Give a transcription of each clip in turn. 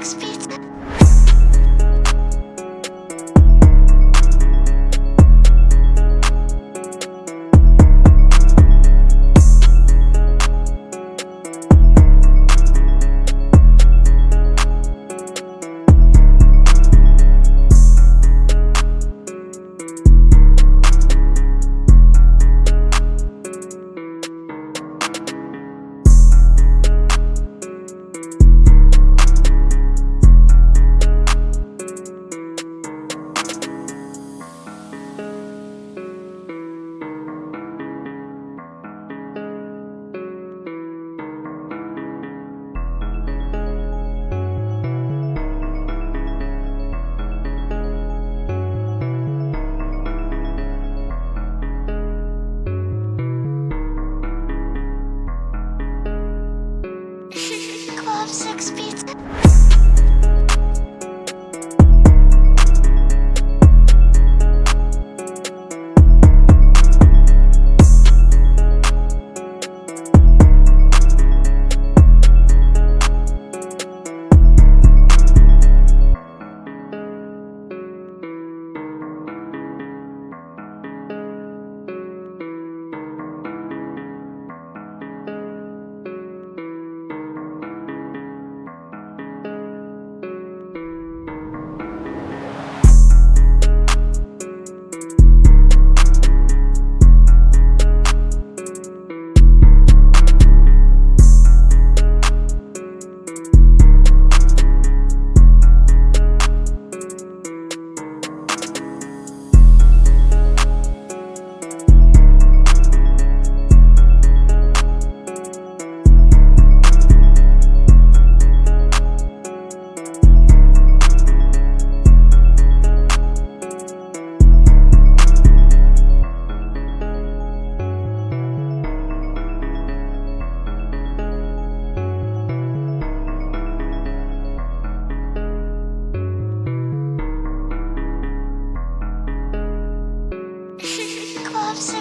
Shakespeare. Six pizza.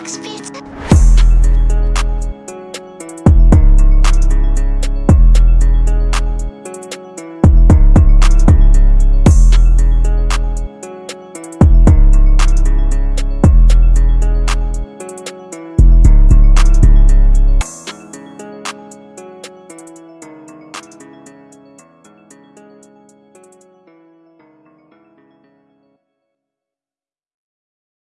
six.